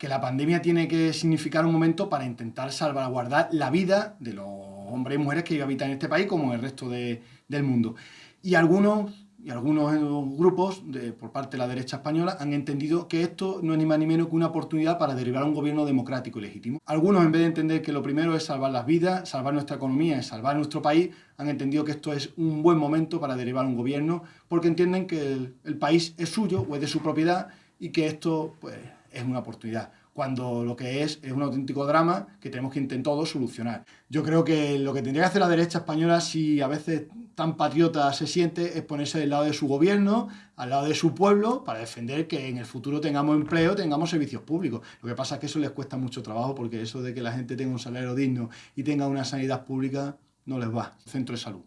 que la pandemia tiene que significar un momento para intentar salvaguardar la vida de los hombres y mujeres que habitan en este país como en el resto del mundo. Y algunos y algunos grupos de, por parte de la derecha española han entendido que esto no es ni más ni menos que una oportunidad para derribar un gobierno democrático y legítimo. Algunos, en vez de entender que lo primero es salvar las vidas, salvar nuestra economía salvar nuestro país, han entendido que esto es un buen momento para derribar un gobierno porque entienden que el, el país es suyo o es de su propiedad y que esto pues, es una oportunidad cuando lo que es es un auténtico drama que tenemos que intentar solucionar. Yo creo que lo que tendría que hacer la derecha española, si a veces tan patriota se siente, es ponerse del lado de su gobierno, al lado de su pueblo, para defender que en el futuro tengamos empleo, tengamos servicios públicos. Lo que pasa es que eso les cuesta mucho trabajo, porque eso de que la gente tenga un salario digno y tenga una sanidad pública, no les va. Centro de salud.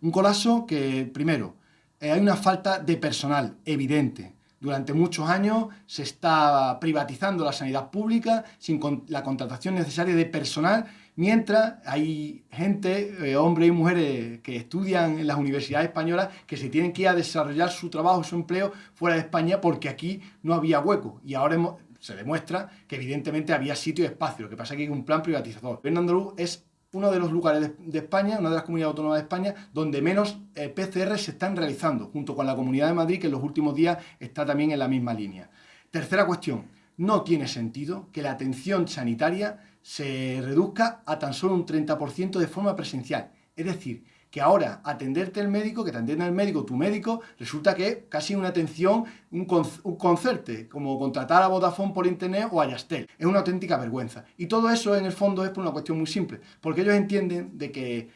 Un colapso que, primero, eh, hay una falta de personal evidente durante muchos años se está privatizando la sanidad pública sin la contratación necesaria de personal, mientras hay gente, eh, hombres y mujeres que estudian en las universidades españolas que se tienen que ir a desarrollar su trabajo, su empleo fuera de España porque aquí no había hueco y ahora se demuestra que evidentemente había sitio y espacio, lo que pasa es que hay un plan privatizador. El andaluz es uno de los lugares de, España, una de las comunidades autónomas de España, donde menos eh, PCR se están realizando, junto con la Comunidad de Madrid, que en los últimos días está también en la misma línea. Tercera cuestión, no tiene sentido que la atención sanitaria se reduzca a tan solo un 30% de forma presencial. Es decir, que ahora atenderte el médico, que te atienda el médico, tu médico, resulta que casi una atención, un, concerte, como contratar a Vodafone por internet o a Yastel. Es una auténtica vergüenza. Y todo eso en el fondo es por una cuestión muy simple, porque ellos entienden de que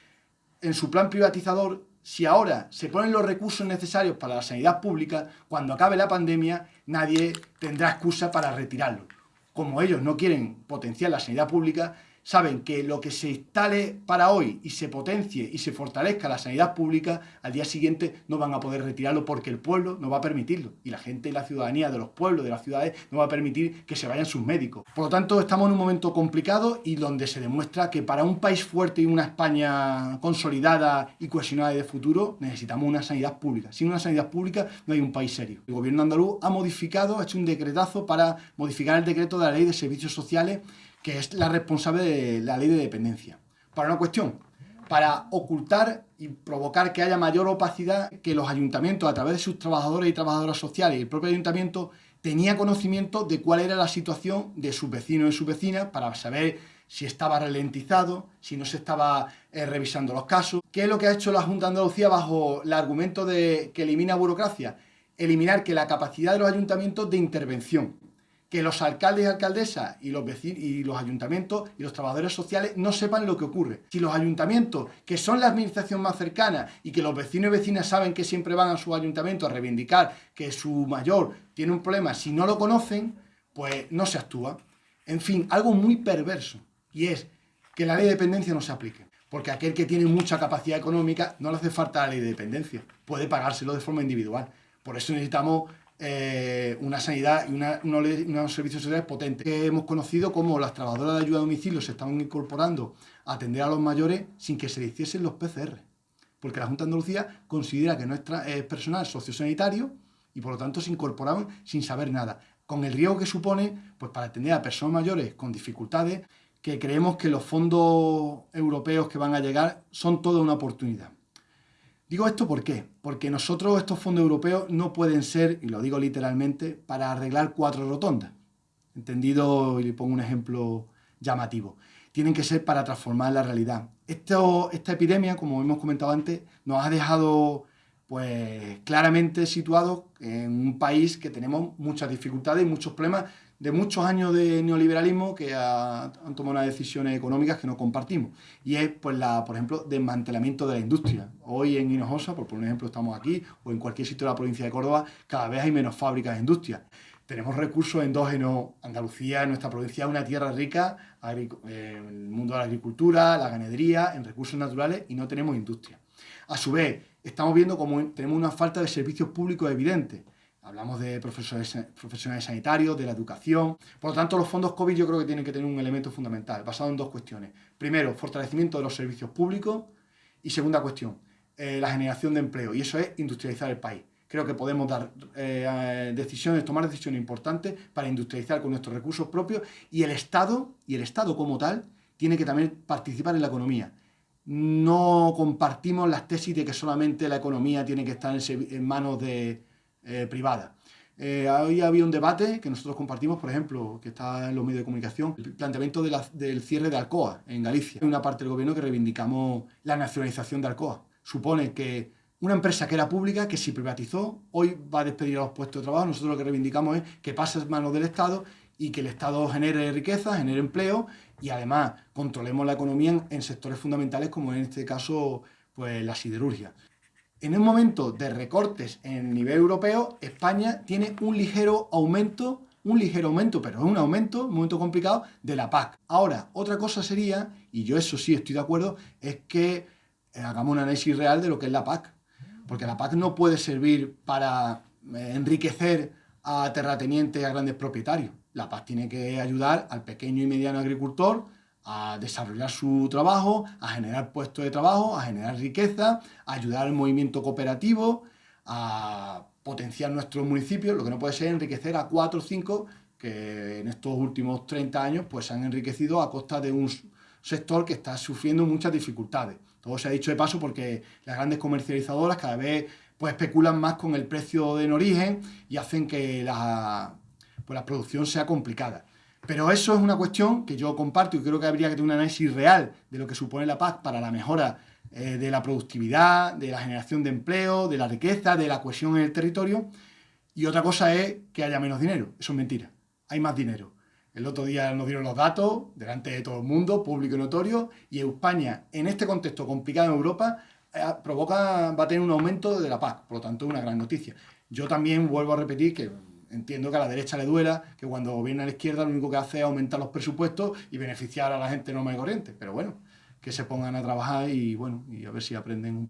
en su plan privatizador, si ahora se ponen los recursos necesarios para la sanidad pública, cuando acabe la pandemia, nadie tendrá excusa para retirarlo. Como ellos no quieren potenciar la sanidad pública, saben que lo que se instale para hoy y se potencie y se fortalezca la sanidad pública, al día siguiente no van a poder retirarlo porque el pueblo no va a permitirlo. Y la gente y la ciudadanía de los pueblos, de las ciudades, no va a permitir que se vayan sus médicos. Por lo tanto, estamos en un momento complicado y donde se demuestra que para un país fuerte y una España consolidada y cohesionada de futuro, necesitamos una sanidad pública. Sin una sanidad pública no hay un país serio. El gobierno andaluz ha modificado, ha hecho un decretazo para modificar el decreto de la ley de servicios sociales que es la responsable de la ley de dependencia. Para una cuestión, para ocultar y provocar que haya mayor opacidad, que los ayuntamientos, a través de sus trabajadores y trabajadoras sociales y el propio ayuntamiento, tenía conocimiento de cuál era la situación de sus vecinos y sus vecinas para saber si estaba ralentizado, si no se estaba eh, revisando los casos. ¿Qué es lo que ha hecho la Junta de Andalucía bajo el argumento de que elimina burocracia? Eliminar que la capacidad de los ayuntamientos de intervención que los alcaldes y alcaldesas y los, y los ayuntamientos y los trabajadores sociales no sepan lo que ocurre. Si los ayuntamientos, que son la administración más cercana y que los vecinos y vecinas saben que siempre van a su ayuntamiento a reivindicar que su mayor tiene un problema, si no lo conocen, pues no se actúa. En fin, algo muy perverso, y es que la ley de dependencia no se aplique. Porque aquel que tiene mucha capacidad económica no le hace falta la ley de dependencia, puede pagárselo de forma individual. Por eso necesitamos eh, una sanidad y una, unos servicios sociales potentes. Que hemos conocido como las trabajadoras de ayuda a domicilio se estaban incorporando a atender a los mayores sin que se le hiciesen los PCR. Porque la Junta de Andalucía considera que no es, personal sociosanitario y por lo tanto se incorporaban sin saber nada. Con el riesgo que supone, pues para atender a personas mayores con dificultades, que creemos que los fondos europeos que van a llegar son toda una oportunidad. Digo esto ¿por qué? Porque nosotros estos fondos europeos no pueden ser, y lo digo literalmente, para arreglar cuatro rotondas. Entendido, y le pongo un ejemplo llamativo. Tienen que ser para transformar la realidad. Esta epidemia, como hemos comentado antes, nos ha dejado pues claramente situados en un país que tenemos muchas dificultades y muchos problemas de muchos años de neoliberalismo que han tomado unas decisiones económicas que no compartimos. Y es, pues, la, por ejemplo, desmantelamiento de la industria. Hoy en Hinojosa, por poner un ejemplo, estamos aquí, o en cualquier sitio de la provincia de Córdoba, cada vez hay menos fábricas de industria. Tenemos recursos endógenos. Andalucía, nuestra provincia, es una tierra rica eh, el mundo de la agricultura, la ganadería, en recursos naturales, y no tenemos industria. A su vez, estamos viendo como tenemos una falta de servicios públicos evidentes Hablamos de profesionales sanitarios, de la educación. Por lo tanto, los fondos COVID yo creo que tienen que tener un elemento fundamental, basado en dos cuestiones. Primero, fortalecimiento de los servicios públicos. Y segunda cuestión, eh, la generación de empleo. Y eso es industrializar el país. creo que podemos dar eh, decisiones, tomar decisiones importantes para industrializar con nuestros recursos propios y el Estado, y el Estado como tal, tiene que también participar en la economía. No compartimos las tesis de que solamente la economía tiene que estar en, manos de eh, privadas. Eh, hoy había un debate que nosotros compartimos, por ejemplo, que está en los medios de comunicación, el planteamiento del cierre de Alcoa en Galicia. Hay una parte del gobierno que reivindicamos la nacionalización de Alcoa. Supone que una empresa que era pública, que se privatizó, hoy va a despedir a los puestos de trabajo. Nosotros lo que reivindicamos es que pase en manos del Estado y que el Estado genere riqueza, genere empleo y además controlemos la economía en, sectores fundamentales como en este caso pues, la siderurgia. En un momento de recortes en el nivel europeo, España tiene un ligero aumento, un ligero aumento, pero es un aumento, un momento complicado, de la PAC. Ahora, otra cosa sería, y yo eso sí estoy de acuerdo, es que eh, hagamos un análisis real de lo que es la PAC. Porque la PAC no puede servir para eh, enriquecer a terratenientes, a grandes propietarios. La PAC tiene que ayudar al pequeño y mediano agricultor, a desarrollar su trabajo, a generar puestos de trabajo, a generar riqueza, a ayudar al movimiento cooperativo, a potenciar nuestros municipios, lo que no puede ser enriquecer a cuatro o cinco que en estos últimos 30 años pues se han enriquecido a costa de un sector que está sufriendo muchas dificultades. Todo se ha dicho de paso porque las grandes comercializadoras cada vez pues especulan más con el precio en origen y hacen que la, pues, la producción sea complicada. Pero eso es una cuestión que yo comparto y creo que habría que tener un análisis real de lo que supone la PAC para la mejora eh, de la productividad, de la generación de empleo, de la riqueza, de la cohesión en el territorio. Y otra cosa es que haya menos dinero. Eso es mentira. Hay más dinero. El otro día nos dieron los datos, delante de todo el mundo, público y notorio, y España, en este contexto complicado en Europa, eh, provoca, va a tener un aumento de la PAC. Por lo tanto, es una gran noticia. Yo también vuelvo a repetir que entiendo que a la derecha le duela, que cuando gobierna la izquierda lo único que hace es aumentar los presupuestos y beneficiar a la gente normal y corriente. Pero bueno, que se pongan a trabajar y bueno, y a ver si aprenden un